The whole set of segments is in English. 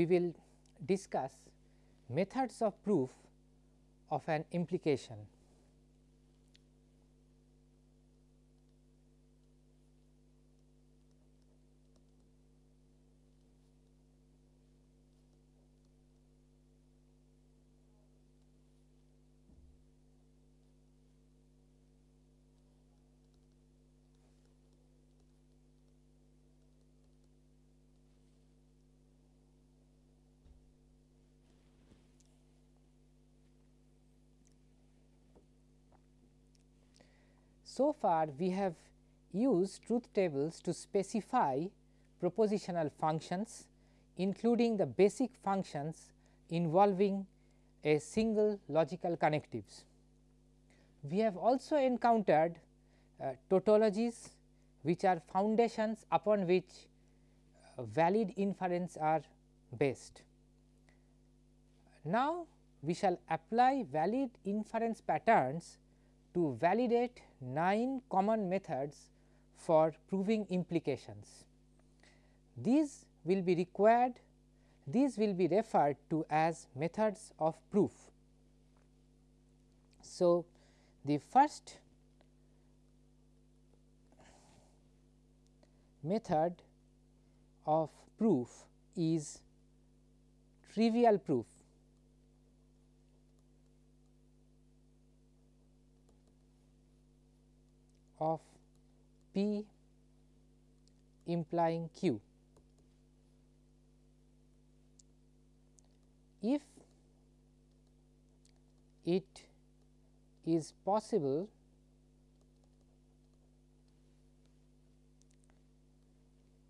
we will discuss methods of proof of an implication. So far we have used truth tables to specify propositional functions including the basic functions involving a single logical connectives. We have also encountered uh, tautologies which are foundations upon which uh, valid inference are based. Now, we shall apply valid inference patterns to validate 9 common methods for proving implications. These will be required these will be referred to as methods of proof. So, the first method of proof is trivial proof. Of P implying Q. If it is possible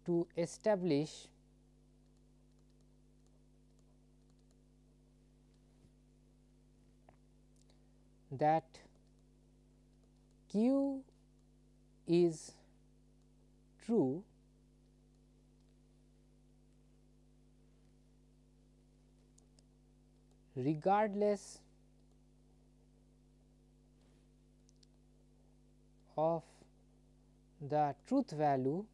to establish that Q is true regardless of the truth value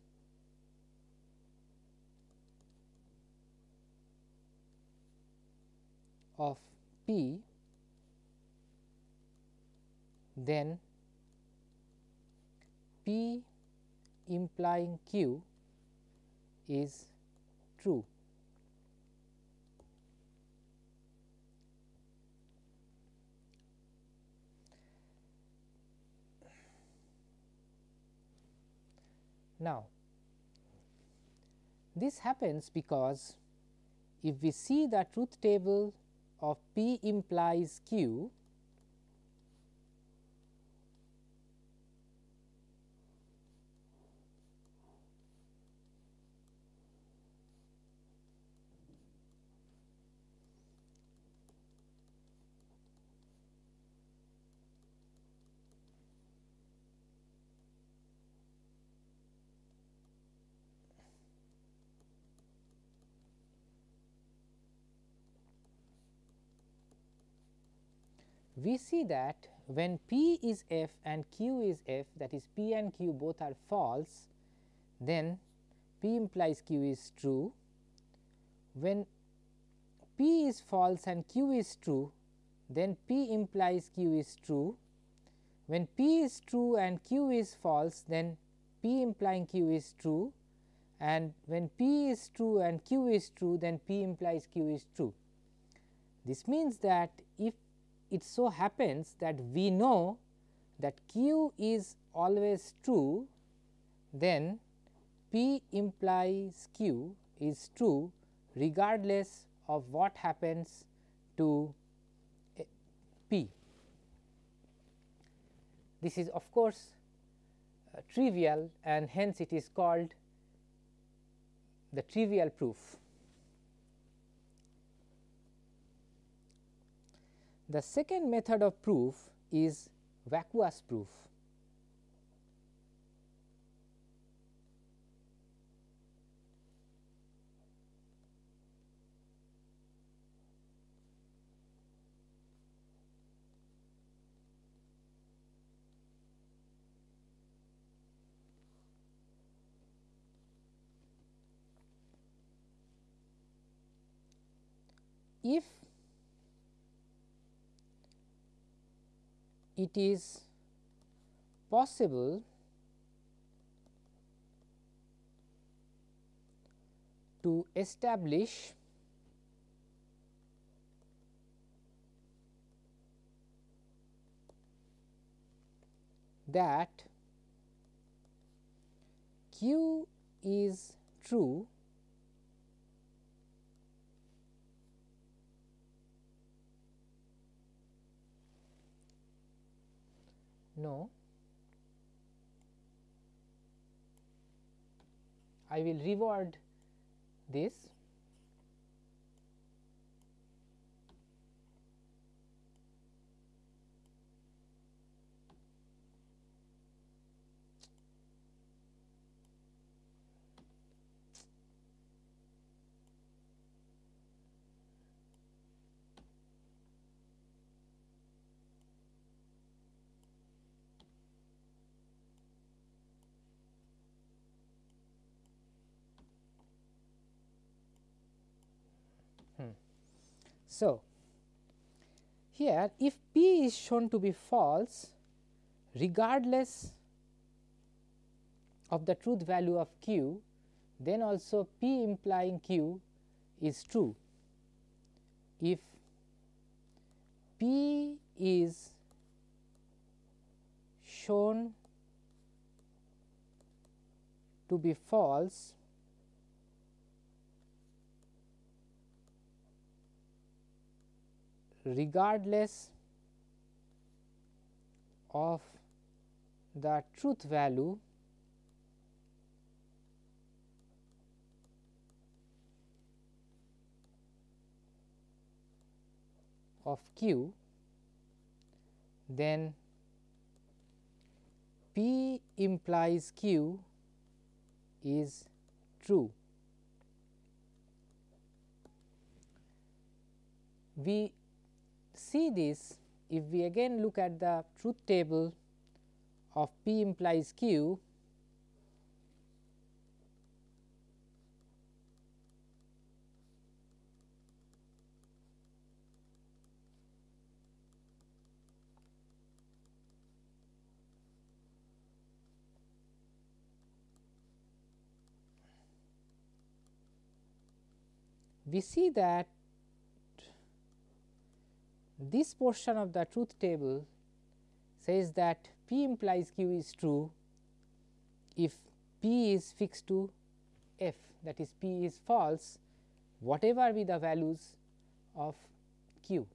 of p then P implying Q is true. Now, this happens because if we see the truth table of P implies Q, we see that when P is f and Q is f that is P and Q both are false, then P implies Q is true. When P is false and Q is true, then P implies Q is true. When P is true and Q is false, then P implying Q is true and when P is true and Q is true, then P implies Q is true. This means that it so happens that we know that q is always true, then p implies q is true regardless of what happens to p. This is of course, uh, trivial and hence it is called the trivial proof. The second method of proof is vacuous proof. If it is possible to establish that q is true no. I will reward this Hmm. So, here if p is shown to be false regardless of the truth value of q, then also p implying q is true. If p is shown to be false regardless of the truth value of q, then p implies q is true. We see this if we again look at the truth table of P implies Q we see that this portion of the truth table says that P implies Q is true if P is fixed to f that is P is false whatever be the values of Q.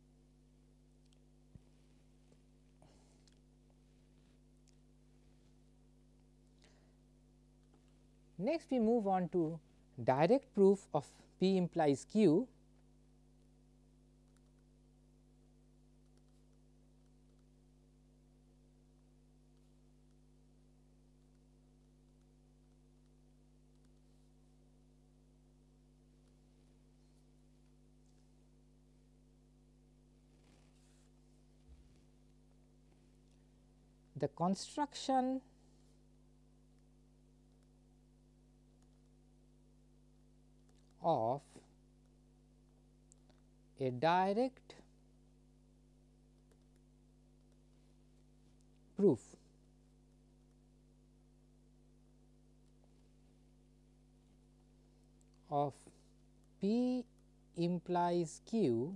Next we move on to direct proof of P implies Q the construction. Of a direct proof. Of P implies Q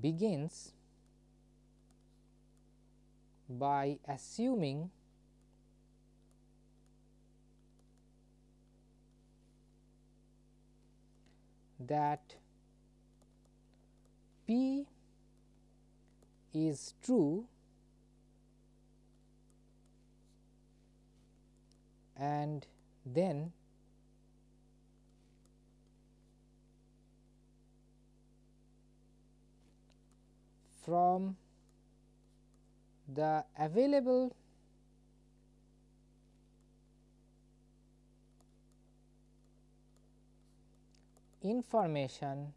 begins by assuming that P is true and then from the available information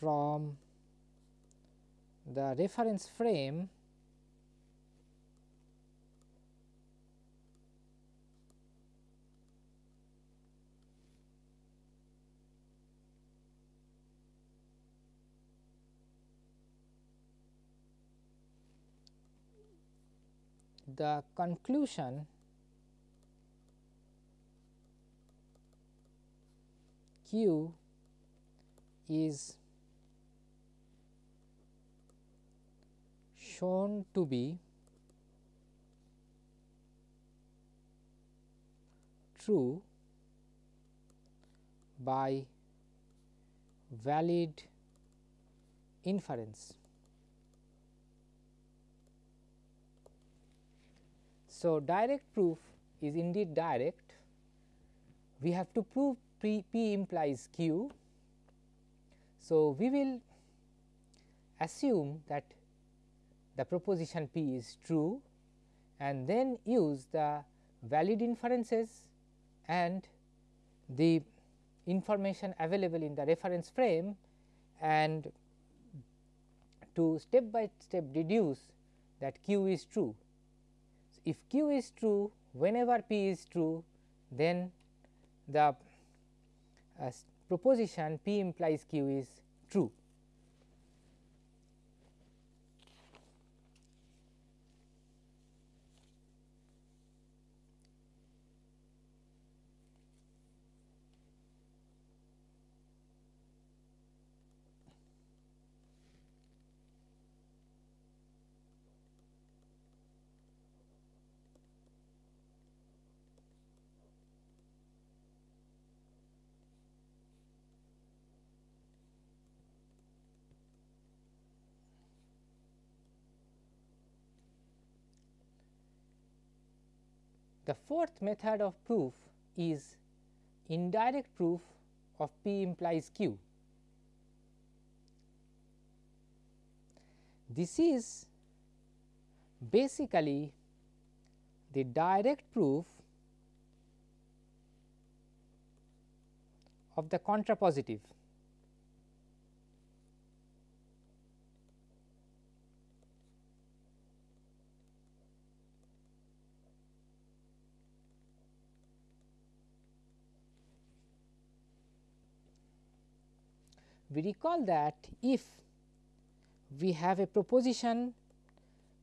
from the reference frame the conclusion Q is shown to be true by valid inference. So, direct proof is indeed direct. We have to prove P, P implies Q. So, we will assume that the proposition P is true and then use the valid inferences and the information available in the reference frame and to step by step deduce that q is true. If q is true whenever p is true then the uh, proposition p implies q is true. The fourth method of proof is indirect proof of P implies Q. This is basically the direct proof of the contrapositive. We recall that if we have a proposition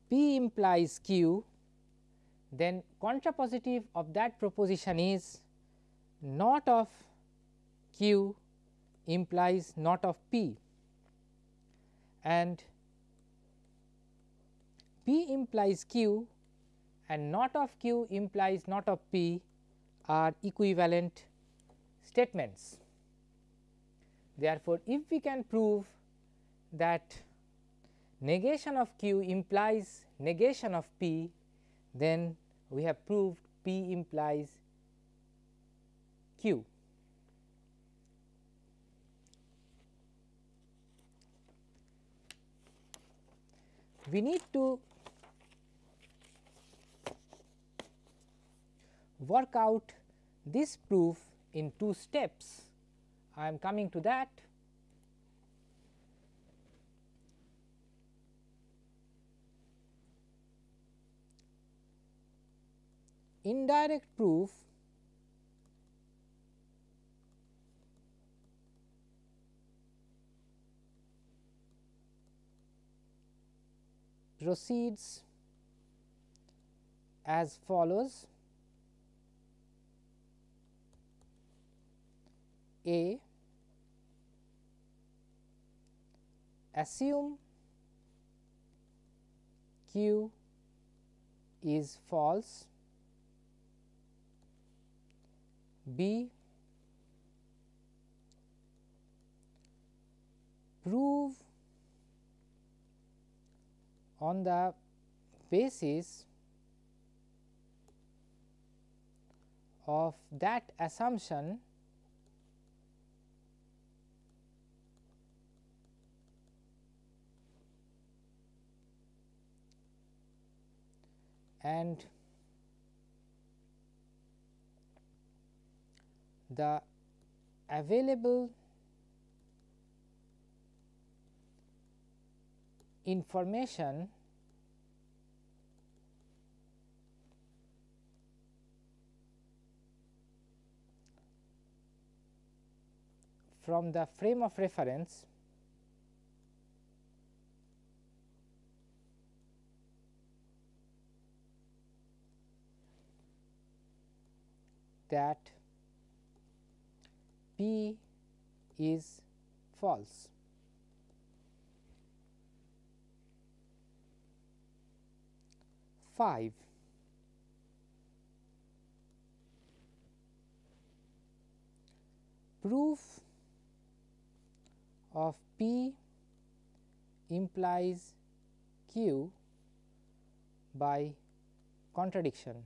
P implies Q, then contrapositive of that proposition is not of Q implies not of P and P implies Q and not of Q implies not of P are equivalent statements. Therefore, if we can prove that negation of q implies negation of p, then we have proved p implies q. We need to work out this proof in two steps. I am coming to that. Indirect proof proceeds as follows A assume q is false, b prove on the basis of that assumption and the available information from the frame of reference that P is false. Five. Proof of P implies Q by contradiction.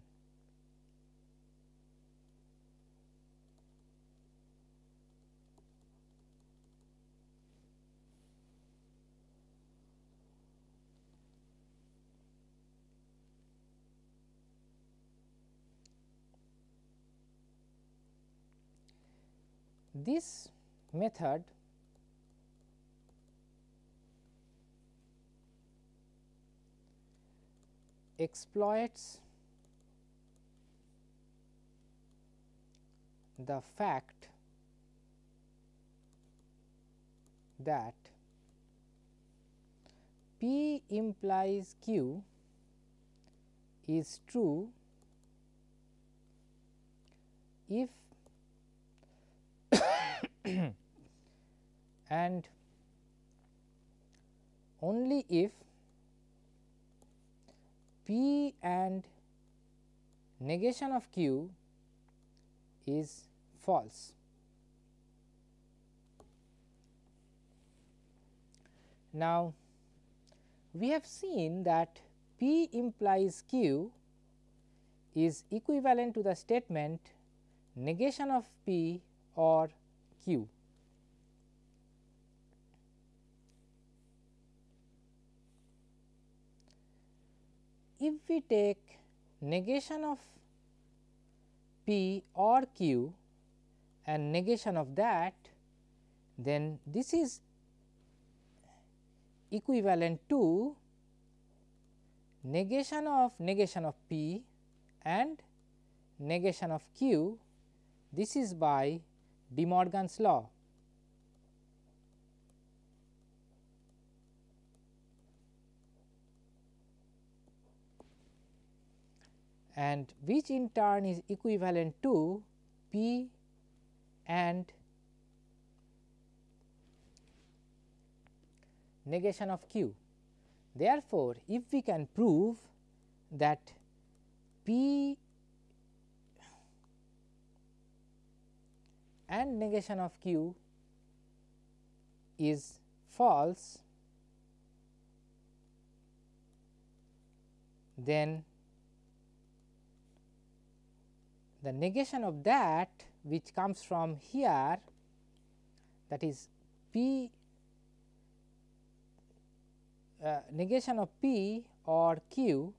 This method exploits the fact that P implies Q is true if and only if P and negation of Q is false. Now, we have seen that P implies Q is equivalent to the statement negation of P or Q. If we take negation of P or Q and negation of that, then this is equivalent to negation of negation of P and negation of Q. This is by De Morgan's law. and which in turn is equivalent to P and negation of Q. Therefore, if we can prove that P and negation of Q is false, then the negation of that which comes from here that is P uh, negation of P or Q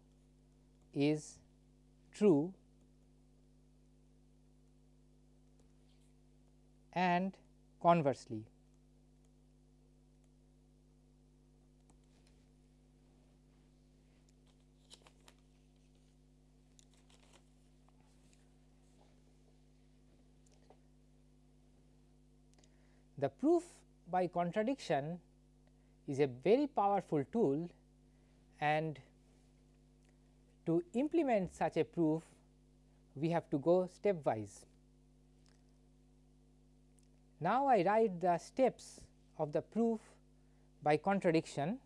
is true and conversely. The proof by contradiction is a very powerful tool and to implement such a proof we have to go stepwise. Now, I write the steps of the proof by contradiction.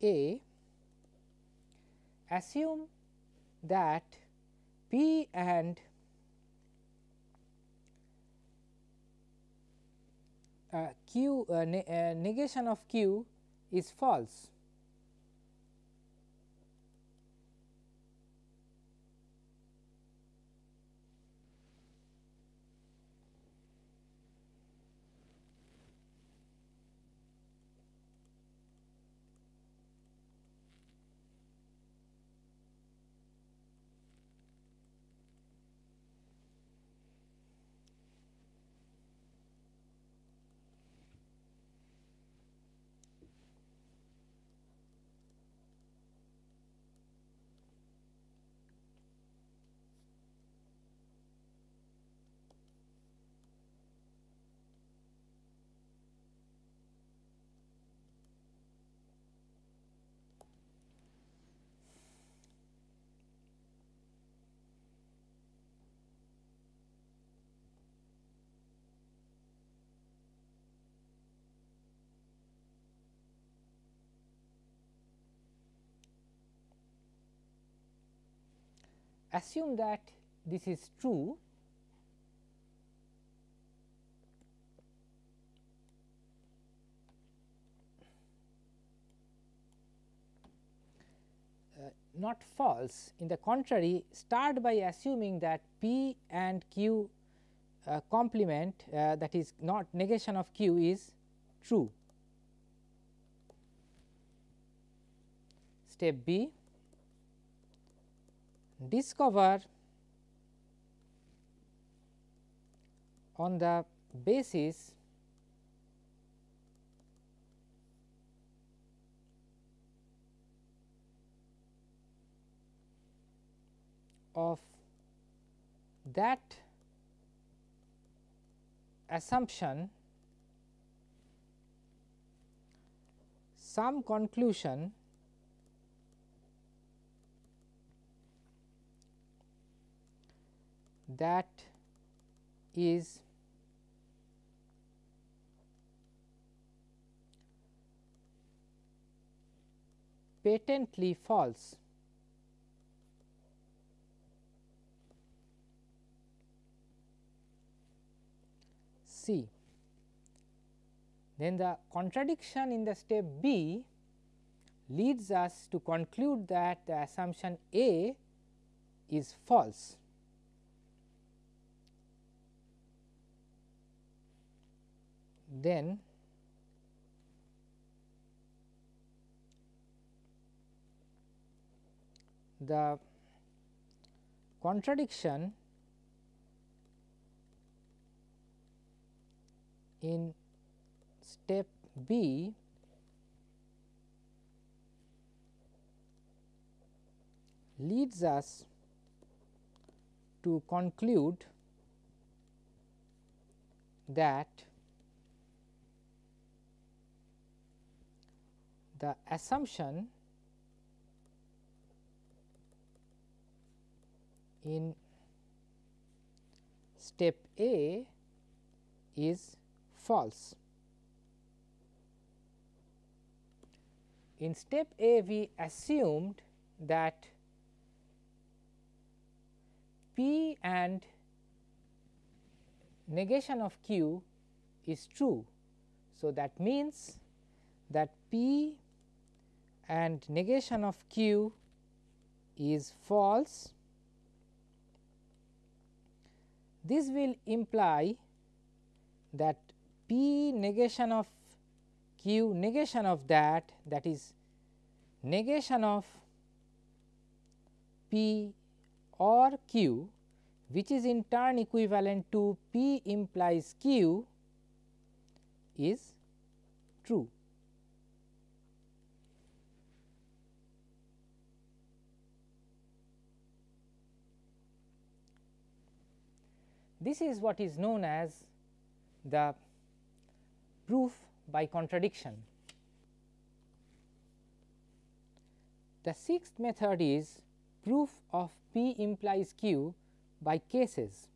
A assume that P and uh, Q uh, ne uh, negation of Q is false. Assume that this is true uh, not false. In the contrary, start by assuming that P and Q uh, complement uh, that is not negation of Q is true. Step B discover on the basis of that assumption some conclusion that is patently false. C. Then the contradiction in the step B leads us to conclude that the assumption A is false. Then the contradiction in step B leads us to conclude that the assumption in step A is false. In step A we assumed that P and negation of Q is true. So, that means that P and negation of Q is false. This will imply that P negation of Q negation of that that is negation of P or Q which is in turn equivalent to P implies Q is true. This is what is known as the proof by contradiction. The sixth method is proof of P implies Q by cases.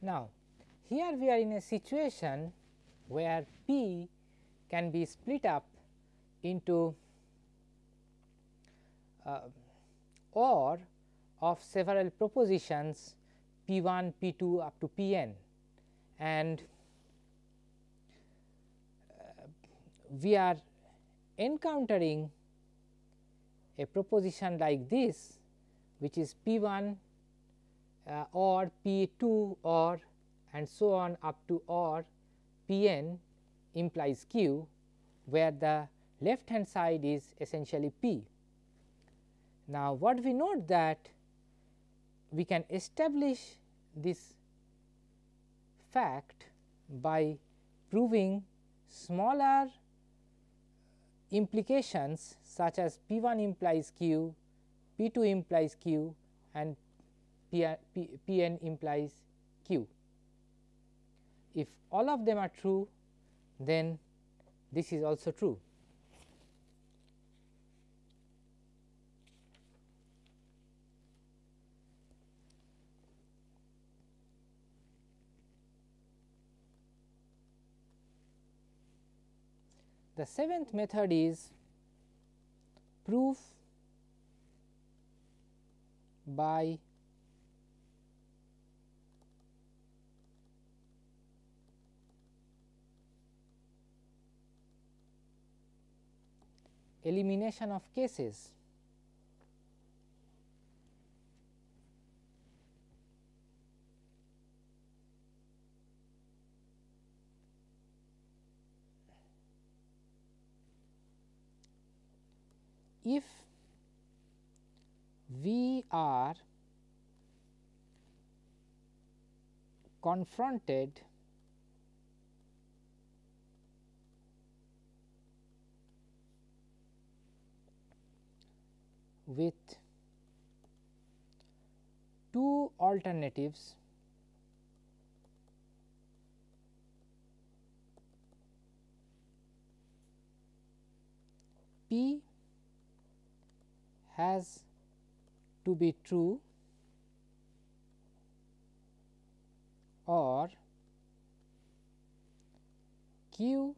Now, here we are in a situation where P can be split up into uh, or of several propositions P 1, P 2 up to P n. And uh, we are encountering a proposition like this which is P 1 uh, Uh, or P 2 or and so on up to or P n implies Q where the left hand side is essentially P. Now, what we note that we can establish this fact by proving smaller implications such as P 1 implies Q, P 2 implies Q and P, P, P n implies Q. If all of them are true, then this is also true. The seventh method is proof by elimination of cases. If we are confronted with two alternatives. P has to be true or Q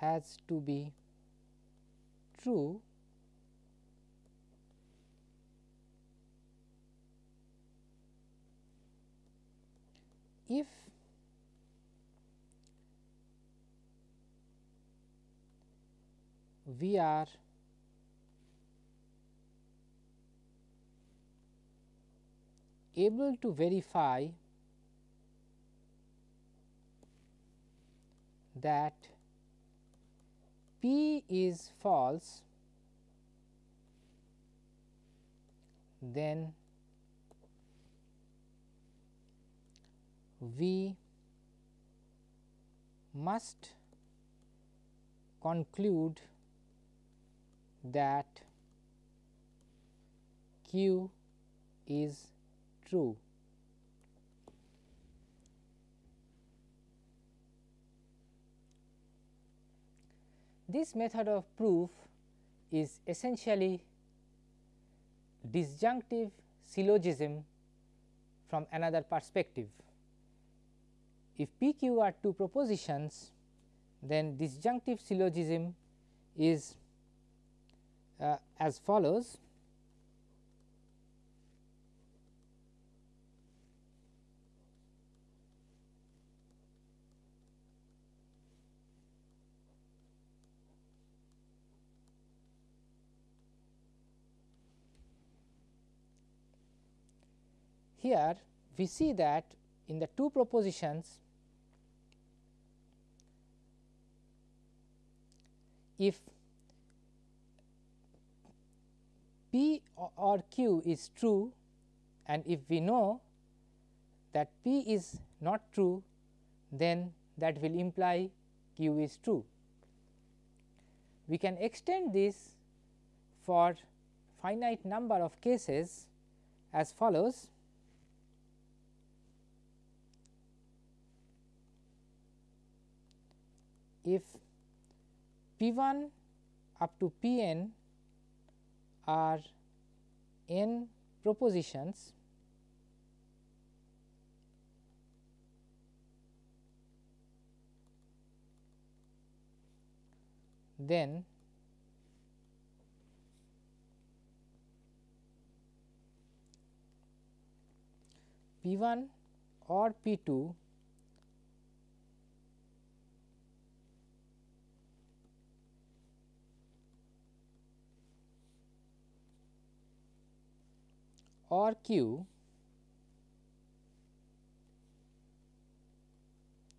has to be true if we are able to verify that P is false, then we must conclude that q is true. This method of proof is essentially disjunctive syllogism from another perspective. If P q are two propositions, then disjunctive syllogism is uh, as follows. Here we see that in the two propositions if P or Q is true and if we know that P is not true then that will imply Q is true. We can extend this for finite number of cases as follows if P 1 up to P n are n propositions. Then P 1 or P 2 or Q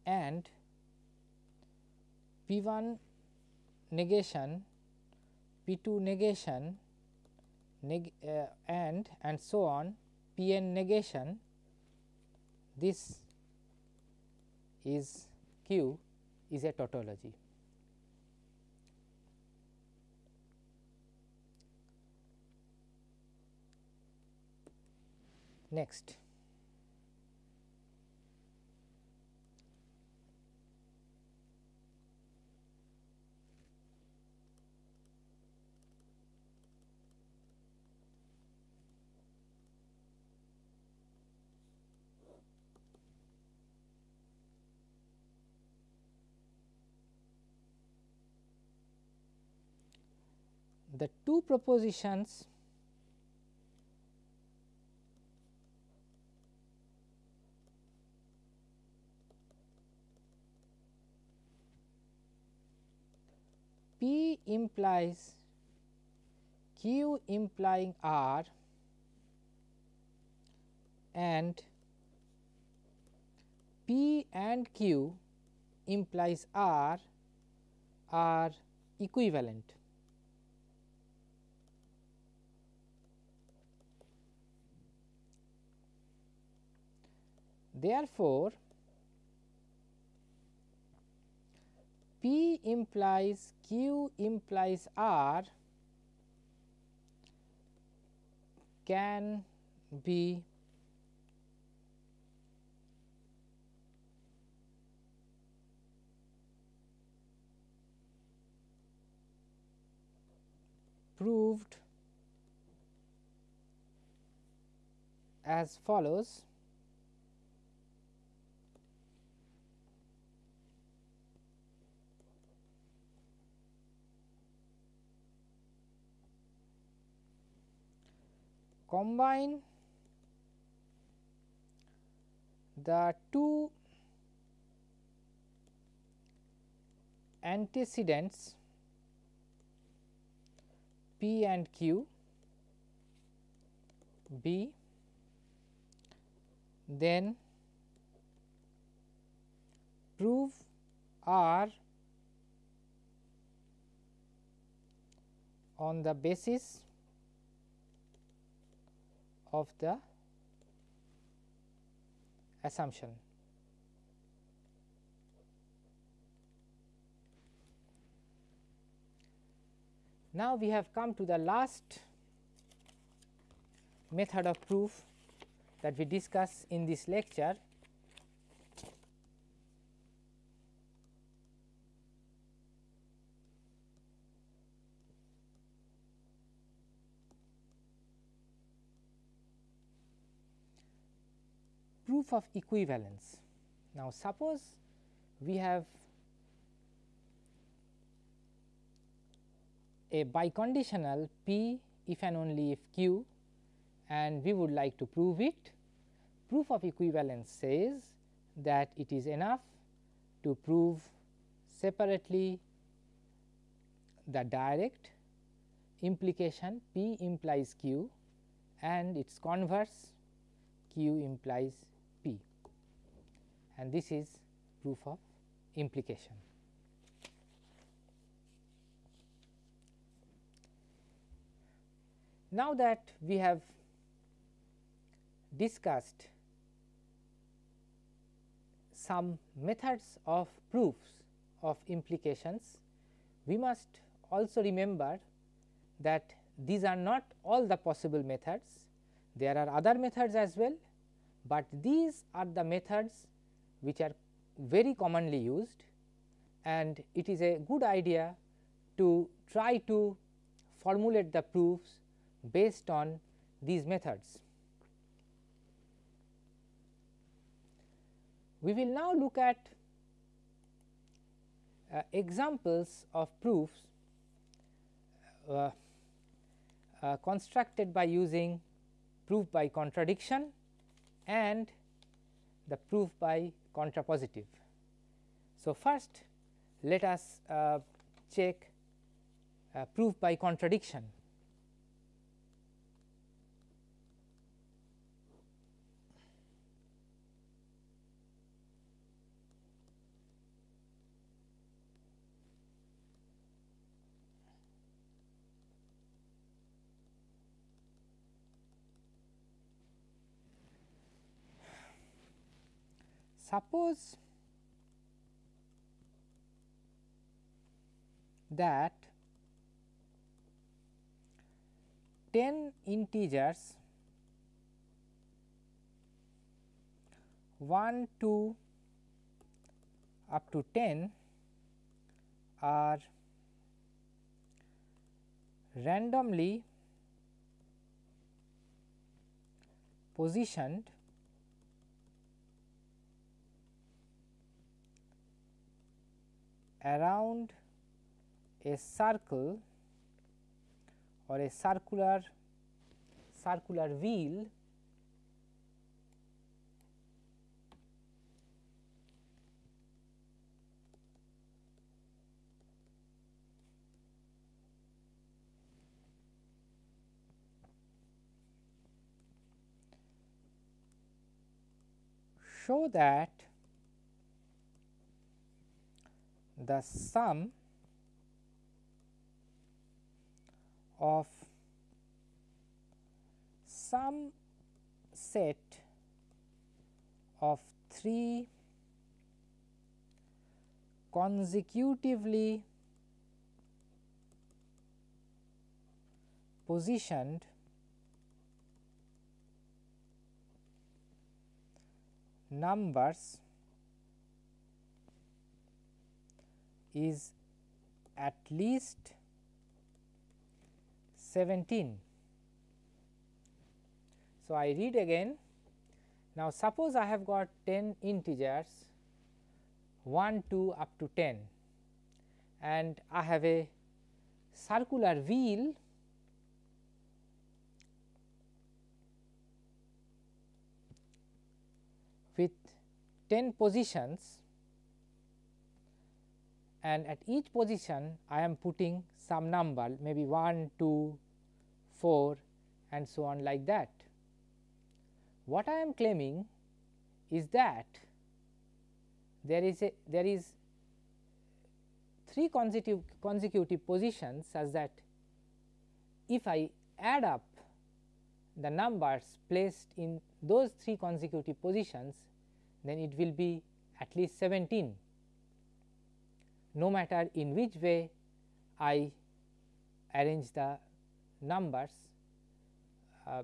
and P 1 negation, P 2 negation neg uh, and and so on P n negation this is Q is a tautology. Next. the two propositions P implies Q implying R and P and Q implies R are equivalent. Therefore, P implies Q implies R can be proved as follows combine the two antecedents P and Q B then prove R on the basis of the assumption. Now, we have come to the last method of proof that we discuss in this lecture proof of equivalence. Now, suppose we have a biconditional P if and only if Q and we would like to prove it. Proof of equivalence says that it is enough to prove separately the direct implication P implies Q and its converse Q implies and this is proof of implication. Now that we have discussed some methods of proofs of implications, we must also remember that these are not all the possible methods. There are other methods as well, but these are the methods which are very commonly used and it is a good idea to try to formulate the proofs based on these methods. We will now look at uh, examples of proofs uh, uh, constructed by using proof by contradiction and the proof by contrapositive. So, first let us uh, check uh, proof by contradiction. Suppose that 10 integers 1 2 up to 10 are randomly positioned around a circle or a circular circular wheel show that the sum of some set of 3 consecutively positioned numbers is at least 17. So, I read again now suppose I have got 10 integers 1 2 up to 10 and I have a circular wheel with 10 positions and at each position I am putting some number maybe 1, 2, 4 and so on like that. What I am claiming is that there is a there is three consecutive consecutive positions such that if I add up the numbers placed in those three consecutive positions then it will be at least 17 no matter in which way I arrange the numbers uh,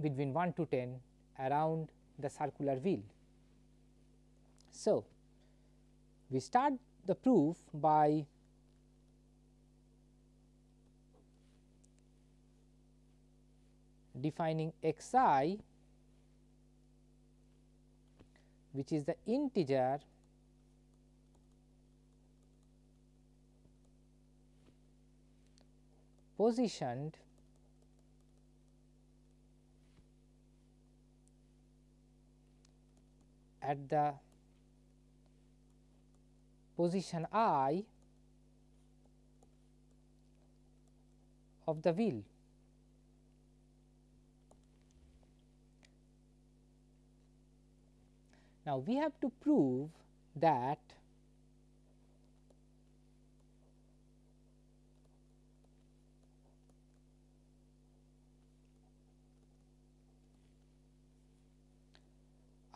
between 1 to 10 around the circular wheel. So, we start the proof by defining x i which is the integer positioned at the position i of the wheel. Now, we have to prove that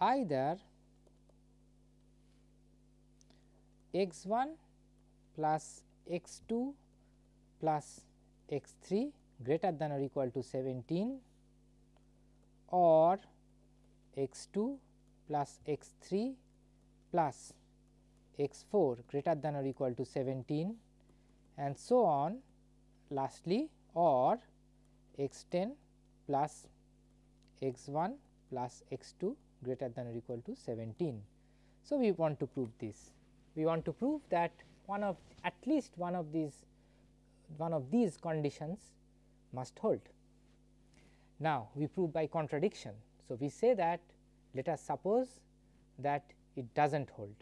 either x 1 plus x 2 plus x 3 greater than or equal to 17 or x 2 plus x 3 plus x 4 greater than or equal to 17 and so on. Lastly or x 10 plus x 1 plus x 2 greater than or equal to 17. So, we want to prove this. We want to prove that one of at least one of these one of these conditions must hold. Now, we prove by contradiction. So, we say that let us suppose that it does not hold.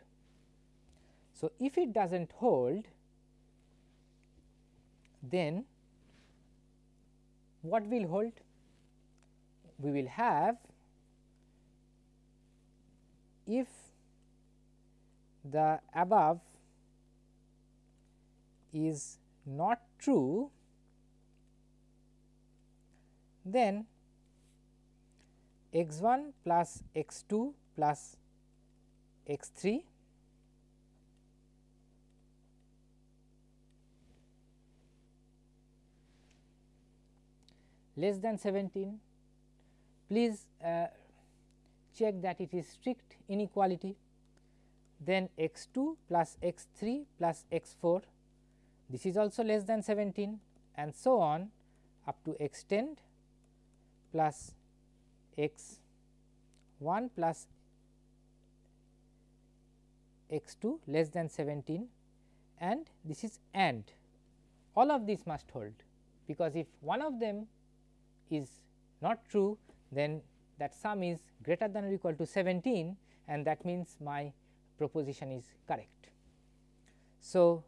So, if it does not hold then what will hold? We will have if the above is not true, then x 1 plus x 2 plus x 3 less than 17. Please uh, check that it is strict inequality then x 2 plus x 3 plus x 4 this is also less than 17 and so on up to x 10 plus x 1 plus x 2 less than 17 and this is and. All of these must hold because if one of them is not true then that sum is greater than or equal to 17 and that means my proposition is correct. So,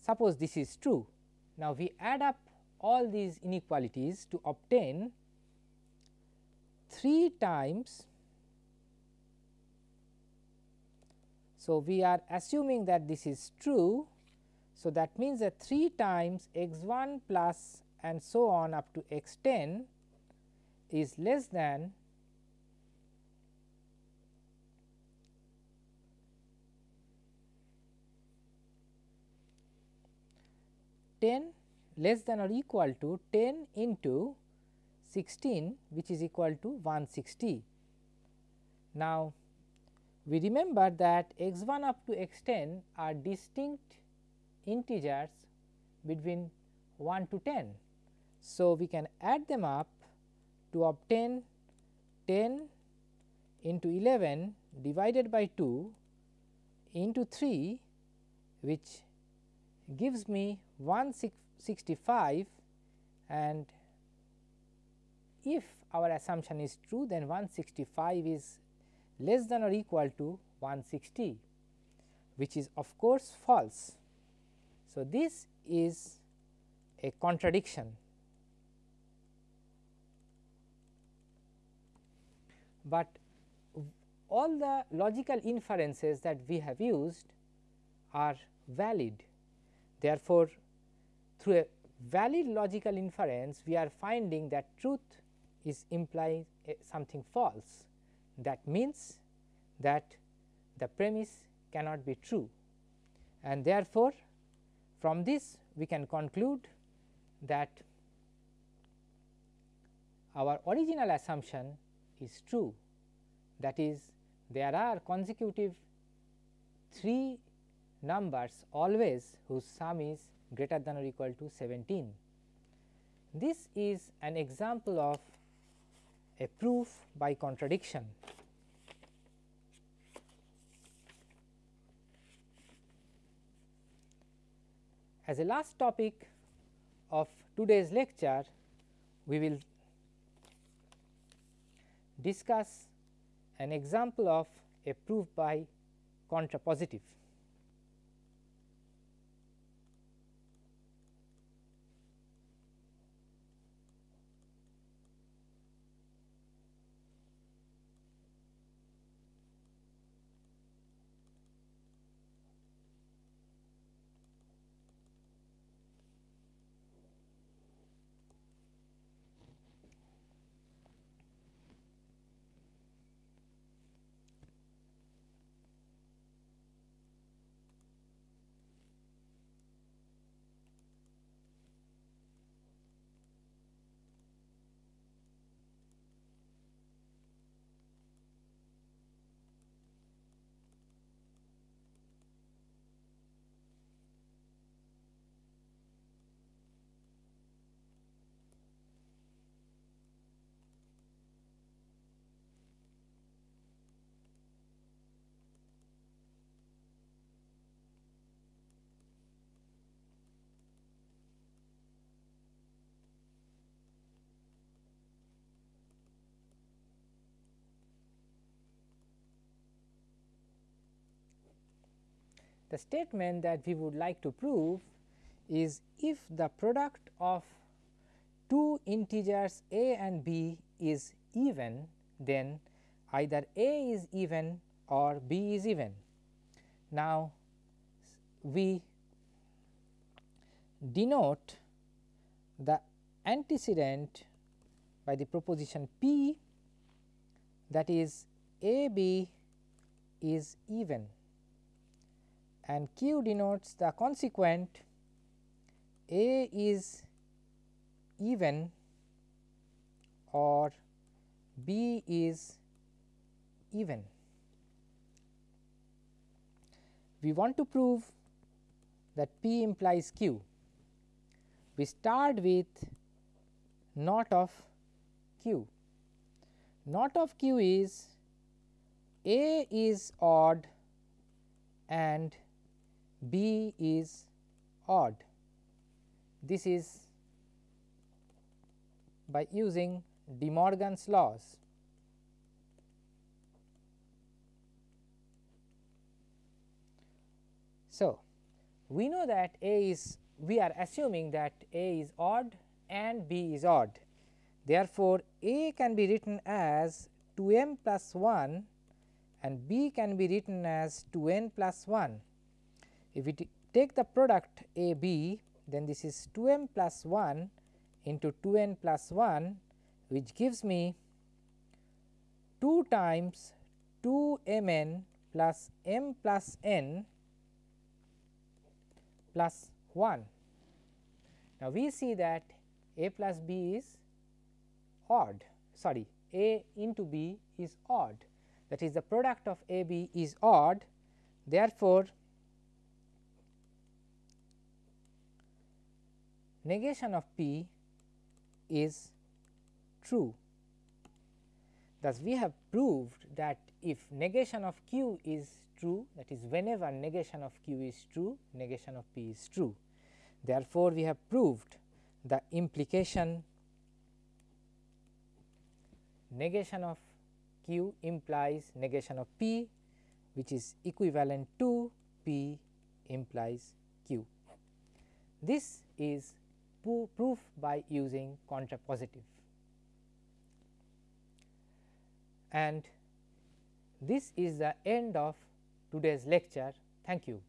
suppose this is true. Now, we add up all these inequalities to obtain 3 times. So, we are assuming that this is true. So, that means that 3 times x 1 plus and so on up to x 10 is less than 10 less than or equal to 10 into 16 which is equal to 160. Now, we remember that x 1 up to x 10 are distinct integers between 1 to 10. So, we can add them up to obtain 10 into 11 divided by 2 into 3 which gives me 165 and if our assumption is true then 165 is less than or equal to 160 which is of course false. So, this is a contradiction, but all the logical inferences that we have used are valid Therefore, through a valid logical inference we are finding that truth is implying eh, something false. That means that the premise cannot be true. And therefore, from this we can conclude that our original assumption is true. That is there are consecutive 3 numbers always whose sum is greater than or equal to 17. This is an example of a proof by contradiction. As a last topic of today's lecture, we will discuss an example of a proof by contrapositive. The statement that we would like to prove is if the product of two integers a and b is even then either a is even or b is even. Now, we denote the antecedent by the proposition P that is A B is even and Q denotes the consequent A is even or B is even. We want to prove that P implies Q. We start with not of Q. Not of Q is A is odd and B is odd. This is by using De Morgan's laws. So, we know that A is we are assuming that A is odd and B is odd. Therefore, A can be written as 2 m plus 1 and B can be written as 2 n plus 1. If we take the product A B then this is 2 m plus 1 into 2 n plus 1 which gives me 2 times 2 m n plus m plus n plus 1. Now, we see that a plus b is odd sorry a into b is odd that is the product of a b is odd therefore, negation of p is true. Thus, we have proved that if negation of q is true that is whenever negation of q is true negation of p is true. Therefore, we have proved the implication negation of q implies negation of p which is equivalent to p implies q. This is proof by using contrapositive and this is the end of today's lecture. Thank you.